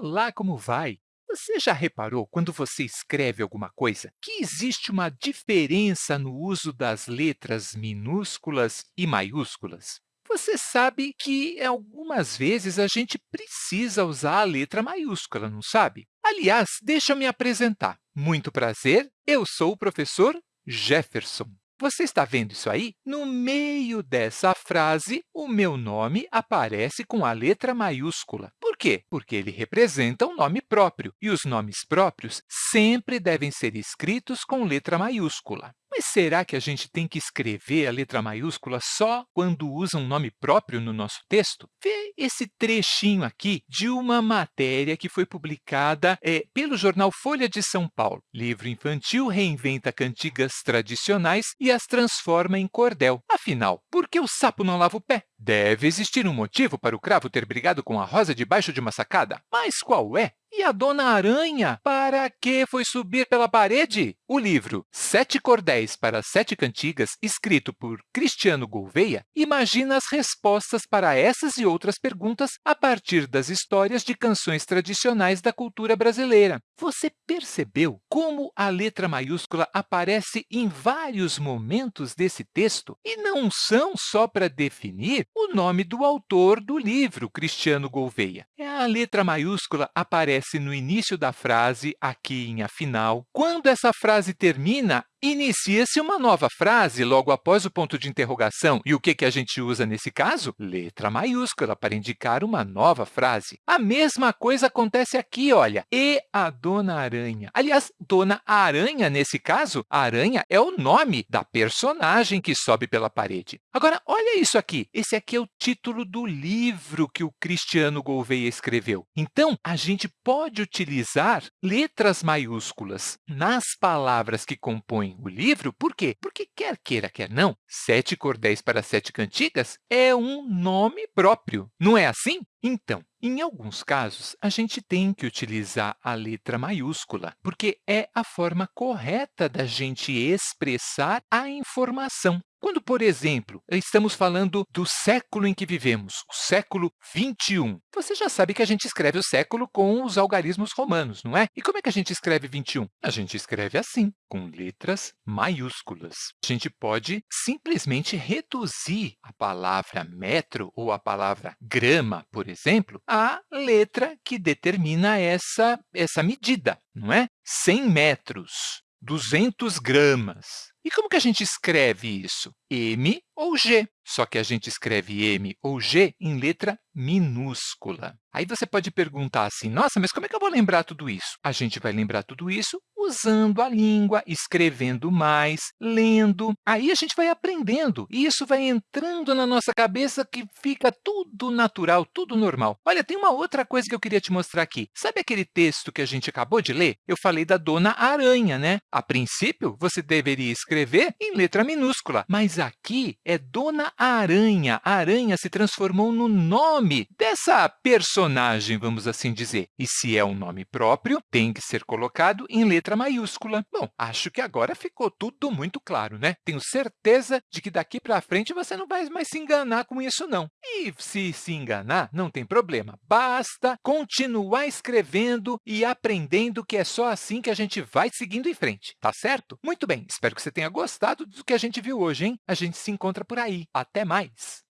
Olá, como vai? Você já reparou, quando você escreve alguma coisa, que existe uma diferença no uso das letras minúsculas e maiúsculas? Você sabe que, algumas vezes, a gente precisa usar a letra maiúscula, não sabe? Aliás, deixa eu me apresentar. Muito prazer, eu sou o professor Jefferson. Você está vendo isso aí? No meio dessa frase, o meu nome aparece com a letra maiúscula. Quê? Porque ele representa um nome próprio, e os nomes próprios sempre devem ser escritos com letra maiúscula. Mas será que a gente tem que escrever a letra maiúscula só quando usa um nome próprio no nosso texto? Vê esse trechinho aqui de uma matéria que foi publicada é, pelo jornal Folha de São Paulo. Livro infantil reinventa cantigas tradicionais e as transforma em cordel. Afinal, por que o sapo não lava o pé? Deve existir um motivo para o cravo ter brigado com a rosa debaixo de uma sacada. Mas qual é? E a Dona Aranha, para que foi subir pela parede? O livro Sete Cordéis para Sete Cantigas, escrito por Cristiano Gouveia, imagina as respostas para essas e outras perguntas a partir das histórias de canções tradicionais da cultura brasileira. Você percebeu como a letra maiúscula aparece em vários momentos desse texto? E não são só para definir o nome do autor do livro, Cristiano Gouveia. A letra maiúscula aparece no início da frase, aqui em afinal. Quando essa frase termina, Inicia-se uma nova frase logo após o ponto de interrogação. E o que, que a gente usa nesse caso? Letra maiúscula para indicar uma nova frase. A mesma coisa acontece aqui, olha. E a Dona Aranha. Aliás, Dona Aranha, nesse caso, aranha é o nome da personagem que sobe pela parede. Agora, olha isso aqui. Esse aqui é o título do livro que o Cristiano Gouveia escreveu. Então, a gente pode utilizar letras maiúsculas nas palavras que compõem o livro. Por quê? Porque, quer queira, quer não, Sete Cordéis para Sete Cantigas é um nome próprio, não é assim? Então, em alguns casos, a gente tem que utilizar a letra maiúscula, porque é a forma correta da gente expressar a informação. Quando, por exemplo, estamos falando do século em que vivemos, o século 21, você já sabe que a gente escreve o século com os algarismos romanos, não é? E como é que a gente escreve 21? A gente escreve assim, com letras maiúsculas. A gente pode simplesmente reduzir a palavra metro ou a palavra grama, por exemplo, à letra que determina essa, essa medida, não é? 100 metros, 200 gramas. E como que a gente escreve isso? M ou G, só que a gente escreve M ou G em letra minúscula. Aí você pode perguntar assim, nossa, mas como é que eu vou lembrar tudo isso? A gente vai lembrar tudo isso usando a língua, escrevendo mais, lendo. Aí a gente vai aprendendo, e isso vai entrando na nossa cabeça que fica tudo natural, tudo normal. Olha, tem uma outra coisa que eu queria te mostrar aqui. Sabe aquele texto que a gente acabou de ler? Eu falei da Dona Aranha, né? A princípio, você deveria escrever em letra minúscula, mas aqui é Dona Aranha. A aranha se transformou no nome dessa personagem, vamos assim dizer. E se é um nome próprio, tem que ser colocado em letra maiúscula. Bom, acho que agora ficou tudo muito claro, né? Tenho certeza de que daqui para frente você não vai mais se enganar com isso, não. E se se enganar, não tem problema. Basta continuar escrevendo e aprendendo que é só assim que a gente vai seguindo em frente, tá certo? Muito bem, espero que você tenha gostado do que a gente viu hoje, hein? A gente se encontra por aí. Até mais!